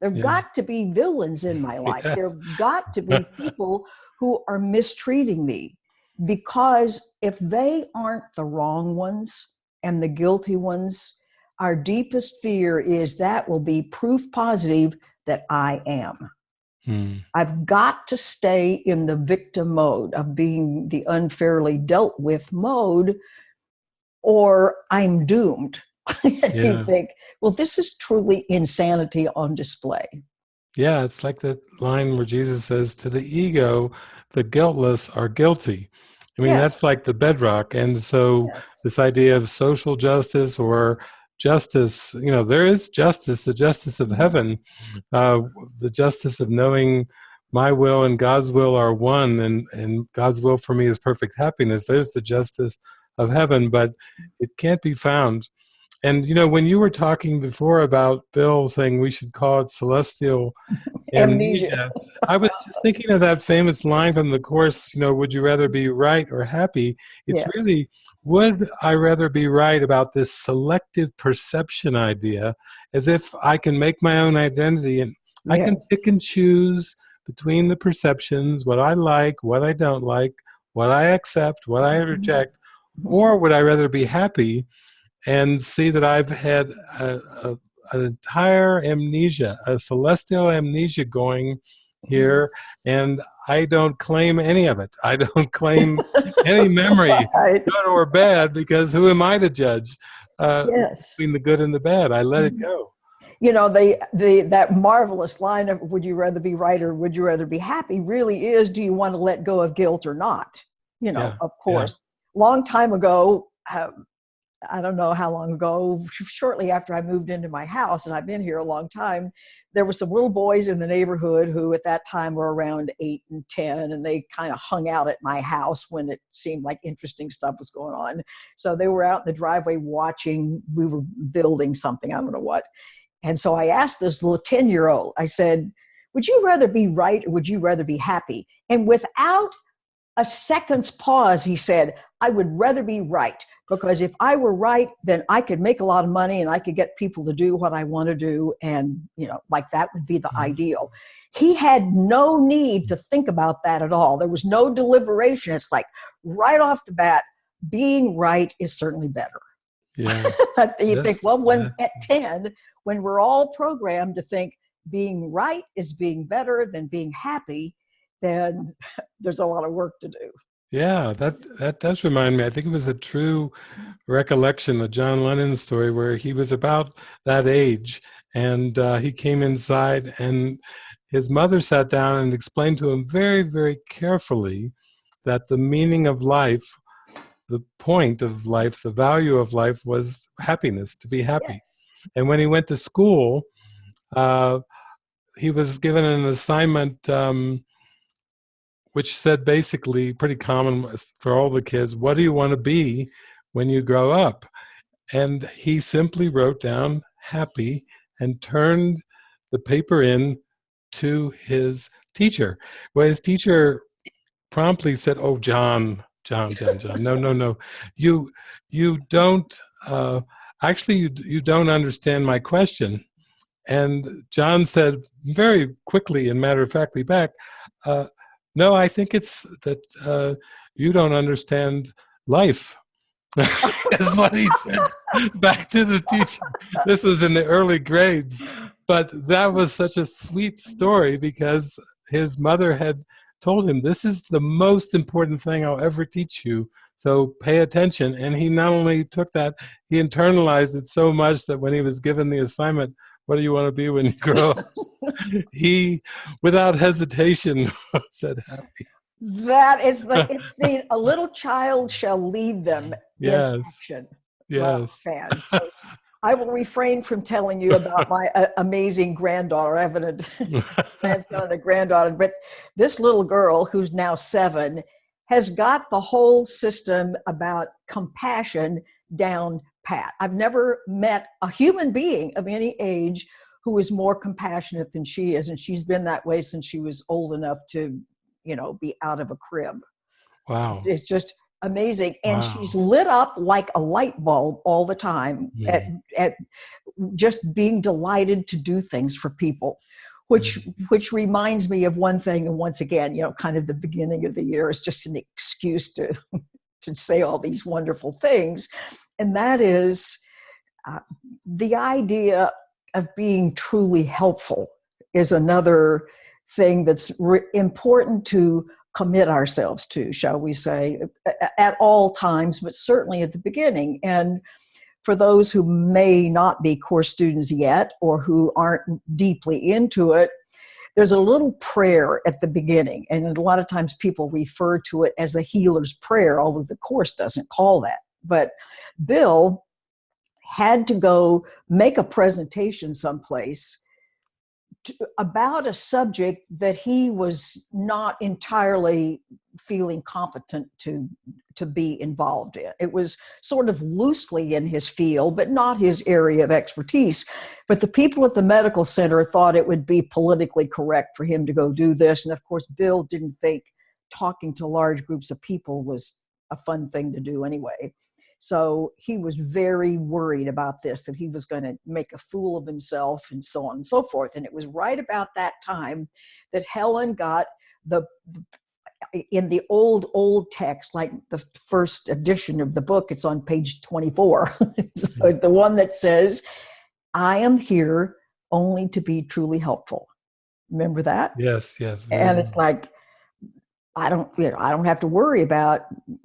There've yeah. got to be villains in my life. Yeah. There've got to be people who are mistreating me because if they aren't the wrong ones and the guilty ones, our deepest fear is that will be proof positive that I am. Hmm. I've got to stay in the victim mode of being the unfairly dealt with mode, or I'm doomed. Yeah. you think, well, this is truly insanity on display. Yeah, it's like the line where Jesus says, To the ego, the guiltless are guilty. I mean, yes. that's like the bedrock. And so, yes. this idea of social justice or justice you know there is justice the justice of heaven uh, the justice of knowing my will and god's will are one and and god's will for me is perfect happiness. There's the justice of heaven but it can't be found and you know when you were talking before about bill saying we should call it celestial amnesia. I was just thinking of that famous line from the course, you know, would you rather be right or happy? It's yes. really, would I rather be right about this selective perception idea as if I can make my own identity and yes. I can pick and choose between the perceptions, what I like, what I don't like, what I accept, what I mm-hmm. reject, or would I rather be happy and see that I've had a, a an entire amnesia, a celestial amnesia going here, and I don't claim any of it. I don't claim any memory, right. good or bad, because who am I to judge uh, yes. between the good and the bad? I let it mm-hmm. go. you know, the, the, that marvelous line of would you rather be right or would you rather be happy really is, do you want to let go of guilt or not? You know, Yeah, of course. Long time ago, um, I don't know how long ago, shortly after I moved into my house, and I've been here a long time, there were some little boys in the neighborhood who at that time were around eight and 10, and they kind of hung out at my house when it seemed like interesting stuff was going on. So they were out in the driveway watching, we were building something, I don't know what. And so I asked this little 10 year old, I said, Would you rather be right or would you rather be happy? And without a second's pause, he said, I would rather be right because if I were right, then I could make a lot of money and I could get people to do what I want to do. And, you know, like that would be the Mhm. ideal. He had no need to think about that at all. There was no deliberation. It's like right off the bat, being right is certainly better. Yeah. you think, well, when yeah. at 10, when we're all programmed to think being right is being better than being happy, then there's a lot of work to do. Yeah, that that does remind me. I think it was a true recollection of John Lennon's story where he was about that age, and uh, he came inside, and his mother sat down and explained to him very, very carefully that the meaning of life, the point of life, the value of life was happiness, to be happy. Yes. And when he went to school, uh, he was given an assignment um, which said basically pretty common for all the kids, what do you want to be when you grow up? And he simply wrote down happy and turned the paper in to his teacher. Well, his teacher promptly said, "Oh, John, John, John, John, no, no, no, you, you don't. Uh, actually, you you don't understand my question." And John said very quickly and matter of factly back, uh, "No, I think it's that uh, you don't understand life." is what he said back to the teacher. This was in the early grades, but that was such a sweet story because his mother had told him, This is the most important thing I'll ever teach you. So pay attention. And he not only took that, he internalized it so much that when he was given the assignment, What do you want to be when you grow up? he, without hesitation, said, Happy. That is the, it's the, a little child shall lead them Yes. Yes. fans. So I will refrain from telling you about my uh, amazing granddaughter. I have an grandson and a granddaughter, but this little girl who's now seven has got the whole system about compassion down pat. I've never met a human being of any age who is more compassionate than she is, and she's been that way since she was old enough to, you know, be out of a crib Wow. it's just amazing and Wow. she's lit up like a light bulb all the time at, at just being delighted to do things for people which which reminds me of one thing and once again you know kind of the beginning of the year is just an excuse to to say all these wonderful things and that is uh, the idea of being truly helpful is another thing that's important to commit ourselves to, shall we say, at all times, but certainly at the beginning. And for those who may not be core students yet or who aren't deeply into it, there's a little prayer at the beginning. And a lot of times people refer to it as a healer's prayer, although the course doesn't call that. But Bill had to go make a presentation someplace to, about a subject that he was not entirely feeling competent to to be involved in. It was sort of loosely in his field, but not his area of expertise. But the people at the medical center thought it would be politically correct for him to go do this. And of course, Bill didn't think talking to large groups of people was a fun thing to do anyway. So he was very worried about this, that he was going to make a fool of himself and so on and so forth. And it was right about that time that Helen got the, in the old, old text, like the first edition of the book, it's on page 24. so hmm. the one that says, I am here only to be truly helpful. Remember that? Yes, yes. and it's like i don't you know i don't have to worry about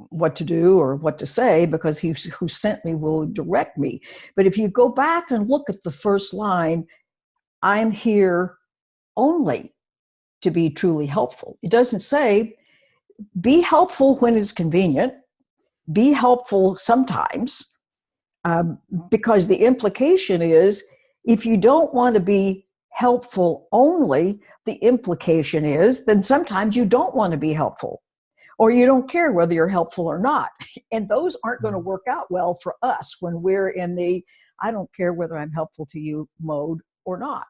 what to do or what to say because he who sent me will direct me but if you go back and look at the first line I'm here only to be truly helpful. It doesn't say be helpful when it's convenient, be helpful sometimes, um, because the implication is if you don't want to be helpful only, the implication is then sometimes you don't want to be helpful or you don't care whether you're helpful or not. And those aren't going to Mm. work out well for us when we're in the I don't care whether I'm helpful to you mode or not.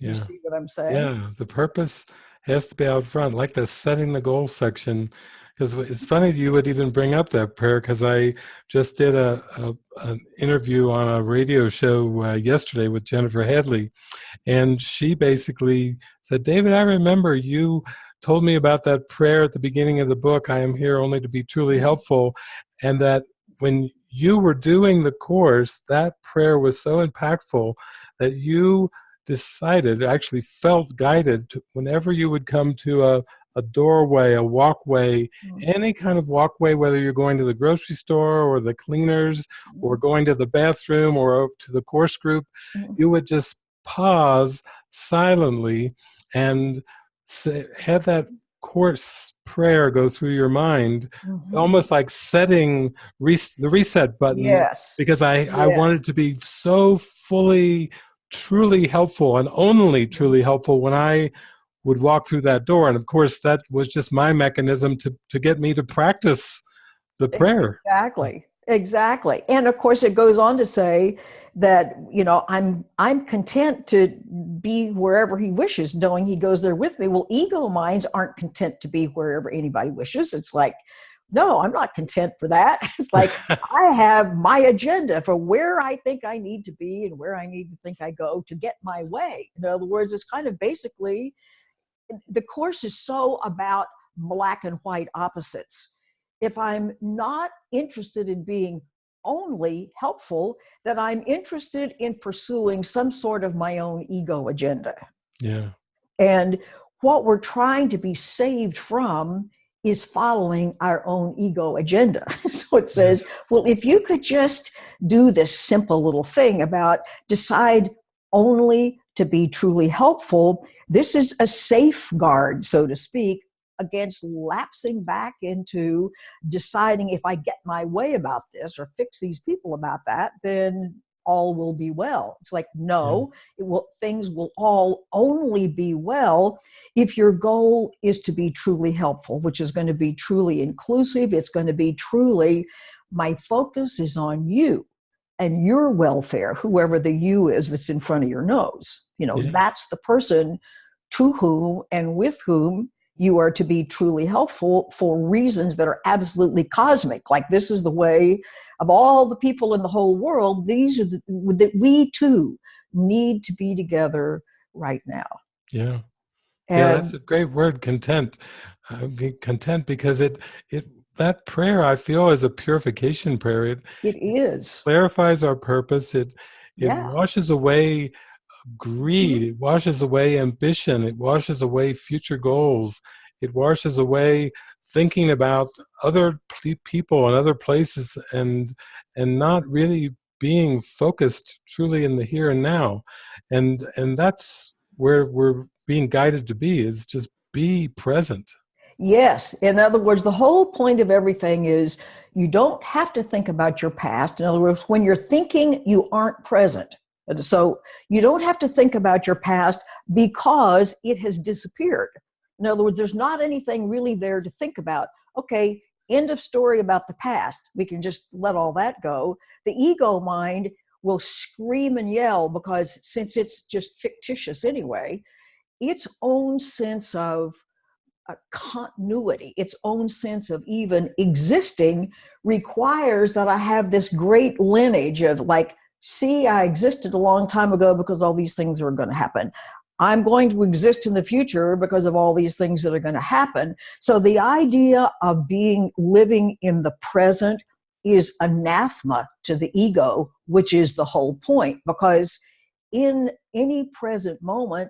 You see what I'm saying? Yeah. The purpose has to be out front, like the setting the goal section. Because it's funny you would even bring up that prayer because I just did a, a an interview on a radio show uh, yesterday with Jennifer Hadley, and she basically said, "David, I remember you told me about that prayer at the beginning of the book. I am here only to be truly helpful, and that when you were doing the course, that prayer was so impactful that you." Decided actually felt guided to, whenever you would come to a, a doorway a walkway Mm. any kind of walkway whether you're going to the grocery store or the cleaners or going to the bathroom or to the course group Mhm. you would just pause silently and say, have that course prayer go through your mind Mhm. almost like setting res- the reset button Yes. because I, I wanted to be so fully, truly helpful and only truly helpful when I would walk through that door. And of course, that was just my mechanism to, to get me to practice the prayer. Exactly. Exactly. And of course it goes on to say that, you know, I'm I'm content to be wherever he wishes, knowing he goes there with me. Well, ego minds aren't content to be wherever anybody wishes. It's like, no, I'm not content for that. It's like I have my agenda for where I think I need to be and where I need to think I go to get my way. In other words, it's kind of basically the course is so about black and white opposites. If I'm not interested in being only helpful, then I'm interested in pursuing some sort of my own ego agenda. yeah. And what we're trying to be saved from is following our own ego agenda. so it says, well, if you could just do this simple little thing about decide only to be truly helpful, this is a safeguard, so to speak, against lapsing back into deciding if I get my way about this or fix these people about that, then all will be well. It's like, no, it will, things will all only be well if your goal is to be truly helpful, which is going to be truly inclusive. It's going to be truly, my focus is on you and your welfare, whoever the you is that's in front of your nose. You know, Yeah. that's the person to whom and with whom you are to be truly helpful for reasons that are absolutely cosmic. Like this is the way of all the people in the whole world, these are the, that we too need to be together right now. Yeah. And yeah. That's a great word, content. Uh, be content because it, it, that prayer I feel is a purification prayer. It it is. clarifies our purpose. It, it Yeah. washes away greed. It washes away ambition. It washes away future goals. It washes away thinking about other people and other places and and not really being focused truly in the here and now. And and that's where we're being guided to be is just be present. Yes. In other words, the whole point of everything is you don't have to think about your past. In other words, when you're thinking, you aren't present. So you don't have to think about your past because it has disappeared. In other words, there's not anything really there to think about. Okay, end of story about the past. We can just let all that go. The ego mind will scream and yell because since it's just fictitious anyway, its own sense of uh, continuity, its own sense of even existing requires that I have this great lineage of like, see, I existed a long time ago because all these things are going to happen. I'm going to exist in the future because of all these things that are going to happen. So the idea of being living in the present is anathema to the ego, which is the whole point. Because in any present moment,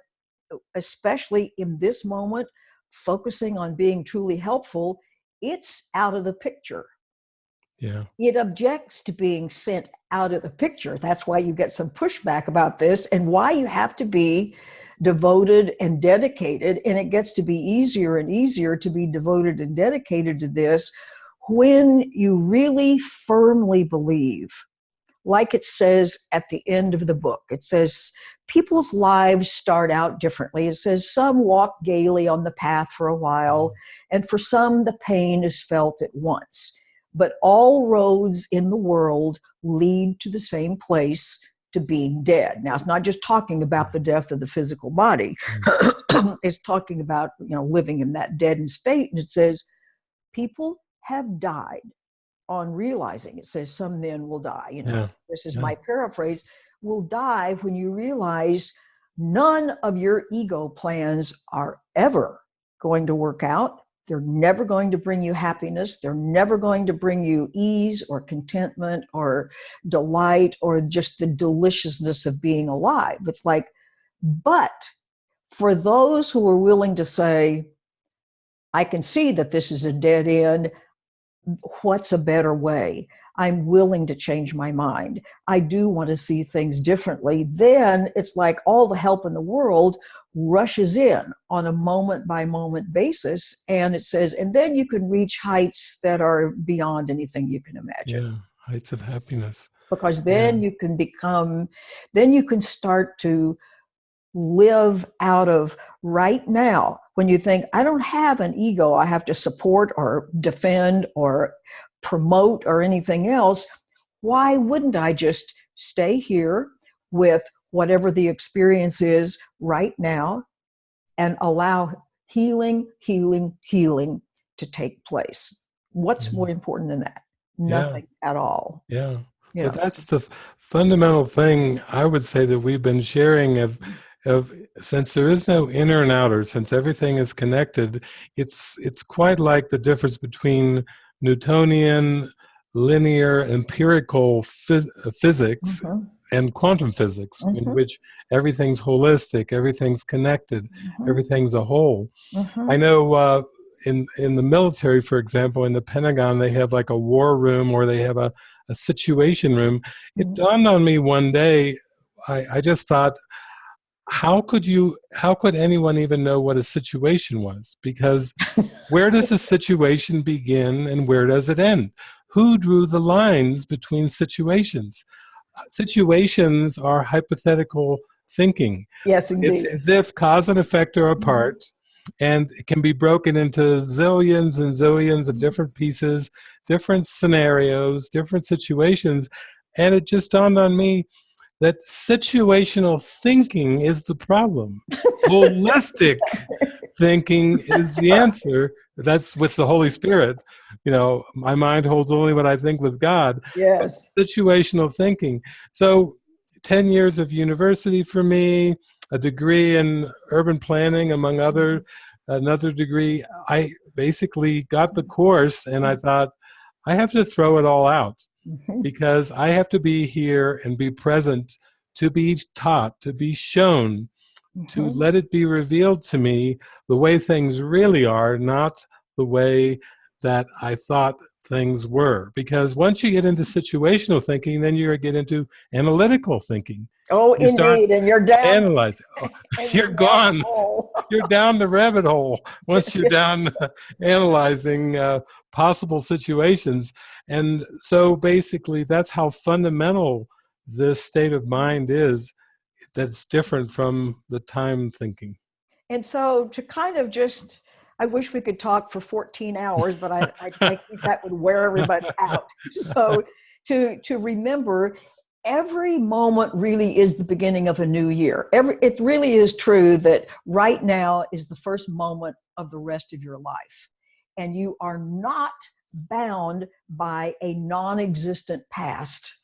especially in this moment, focusing on being truly helpful, it's out of the picture. Yeah. It objects to being sent out of the picture. That's why you get some pushback about this and why you have to be devoted and dedicated. And it gets to be easier and easier to be devoted and dedicated to this when you really firmly believe, like it says at the end of the book, it says, people's lives start out differently. It says some walk gaily on the path for a while, and for some the pain is felt at once. But all roads in the world lead to the same place to being dead. Now, it's not just talking about the death of the physical body. Mm. it's talking about, you know, living in that deadened state. And it says, people have died on realizing, it says some men will die, you know, yeah. this is yeah. my paraphrase, will die when you realize none of your ego plans are ever going to work out they're never going to bring you happiness. They're never going to bring you ease or contentment or delight or just the deliciousness of being alive. It's like, but for those who are willing to say, I can see that this is a dead end, what's a better way? I'm willing to change my mind. I do want to see things differently. Then it's like all the help in the world rushes in on a moment by moment basis. And it says, and then you can reach heights that are beyond anything you can imagine. Yeah, heights of happiness. Because then yeah. you can become, then you can start to live out of right now when you think, I don't have an ego I have to support or defend or promote or anything else. Why wouldn't I just stay here with whatever the experience is right now and allow healing, healing, healing to take place. What's mm-hmm. more important than that? Nothing yeah. at all. Yeah. So that's the fundamental thing I would say that we've been sharing of of since there is no inner and outer, since everything is connected, it's it's quite like the difference between Newtonian linear empirical phys physics mm-hmm and quantum physics mm-hmm. in which everything's holistic everything's connected mm-hmm. everything's a whole mm-hmm. i know uh, in in the military for example in the pentagon they have like a war room or they have a, a situation room it mm-hmm. dawned on me one day I, I just thought how could you how could anyone even know what a situation was because where does a situation begin and where does it end who drew the lines between situations situations are hypothetical thinking. Yes, indeed. It's as if cause and effect are mm-hmm. apart, and it can be broken into zillions and zillions of different pieces, different scenarios, different situations. And it just dawned on me that situational thinking is the problem. Holistic thinking is the answer. That's with the Holy Spirit. You know, my mind holds only what I think with God. Yes. Situational thinking. So, 10 years of university for me, a degree in urban planning, among other, another degree. I basically got the course and I thought, I have to throw it all out mm -hmm. because I have to be here and be present to be taught, to be shown to mm-hmm. let it be revealed to me the way things really are, not the way that I thought things were. Because once you get into situational thinking, then you get into analytical thinking. Oh, you indeed, and you're down. Analyzing. Oh, you're gone. you're down the rabbit hole once you're down analyzing uh, possible situations. And so basically, that's how fundamental this state of mind is that's different from the time thinking. And so to kind of just, I wish we could talk for 14 hours, but I, I, think that would wear everybody out. So to, to remember every moment really is the beginning of a new year. Every, it really is true that right now is the first moment of the rest of your life. And you are not bound by a non-existent past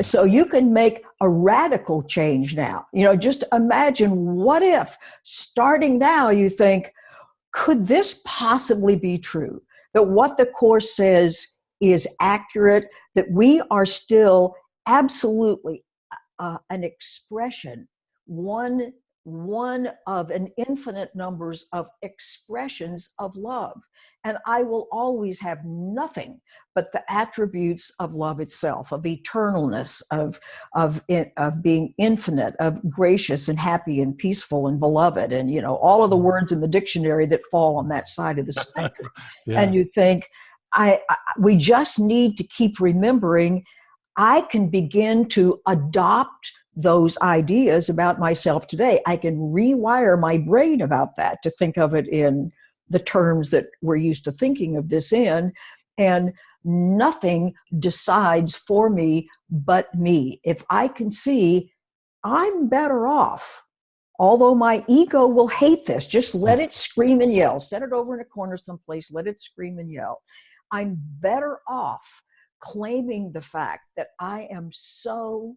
so you can make a radical change now. You know, just imagine what if starting now you think, could this possibly be true? That what the Course says is accurate, that we are still absolutely uh, an expression, one one of an infinite numbers of expressions of love. And I will always have nothing but the attributes of love itself, of eternalness, of, of, of being infinite, of gracious and happy and peaceful and beloved. And, you know, all of the mm-hmm. words in the dictionary that fall on that side of the spectrum. yeah. And you think, I, I, we just need to keep remembering I can begin to adopt those ideas about myself today. I can rewire my brain about that to think of it in the terms that we're used to thinking of this in. And nothing decides for me but me. If I can see I'm better off, although my ego will hate this, just let it scream and yell. Set it over in a corner someplace, let it scream and yell. I'm better off claiming the fact that I am so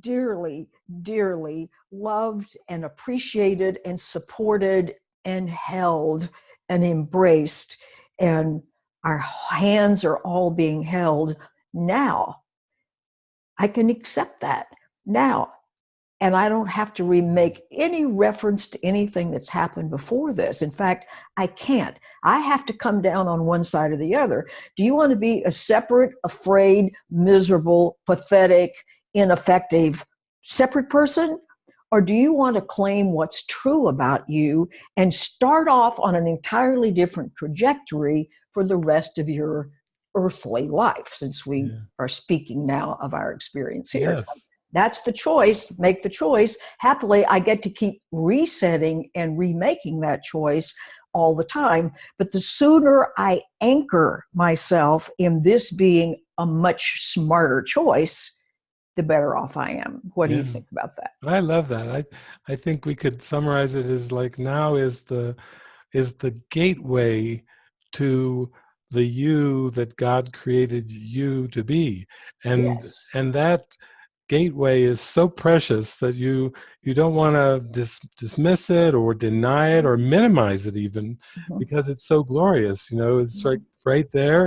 dearly, dearly loved and appreciated and supported and held and embraced. And our hands are all being held now. I can accept that now. And I don't have to remake any reference to anything that's happened before this. In fact, I can't. I have to come down on one side or the other. Do you want to be a separate, afraid, miserable, pathetic, ineffective separate person? Or do you want to claim what's true about you and start off on an entirely different trajectory for the rest of your earthly life, since we yeah. are speaking now of our experience here? Yes. That's the choice. Make the choice. Happily, I get to keep resetting and remaking that choice all the time. But the sooner I anchor myself in this being a much smarter choice, the better off I am. What do you think about that? I love that. I I think we could summarize it as like now is the is the gateway to the you that God created you to be. And yes. and that gateway is so precious that you you don't want to dis, dismiss it or deny it or minimize it even mm -hmm. because it's so glorious you know it's mm -hmm. right right there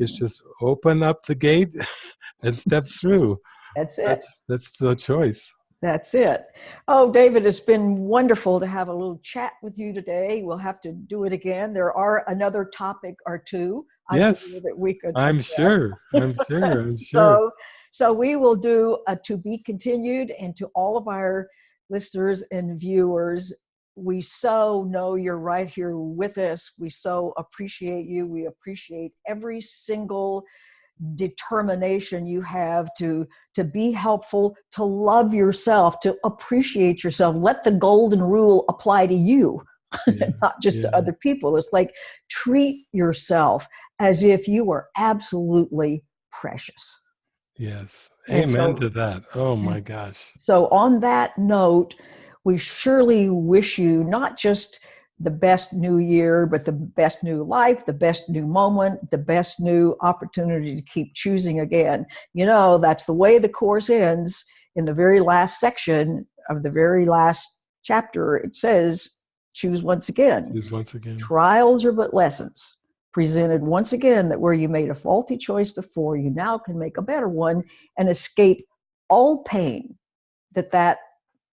it's mm-hmm. just open up the gate and step through that's it. That's, that's the choice. That's it. Oh, David, it's been wonderful to have a little chat with you today. We'll have to do it again. There are another topic or two. I yes, that we could. I'm sure. I'm sure. I'm sure. so, so we will do a to be continued, and to all of our listeners and viewers, we so know you're right here with us. We so appreciate you. We appreciate every single determination you have to to be helpful to love yourself to appreciate yourself. Let the golden rule apply to you yeah, not just yeah. to other people. It's like treat yourself as if you were absolutely precious. Yes. Amen so, to that. Oh my gosh. So on that note we surely wish you not just the best new year, but the best new life, the best new moment, the best new opportunity to keep choosing again. You know, that's the way the course ends in the very last section of the very last chapter. It says, choose once again. Choose once again. Trials are but lessons presented once again that where you made a faulty choice before, you now can make a better one and escape all pain that that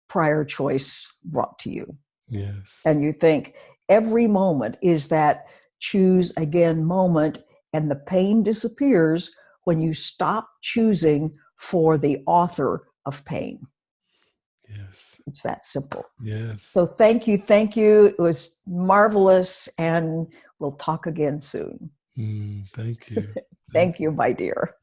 prior choice brought to you. Yes. And you think every moment is that choose again moment, and the pain disappears when you stop choosing for the author of pain. Yes. It's that simple. Yes. So thank you. Thank you. It was marvelous. And we'll talk again soon. Mm, thank you. thank you, my dear.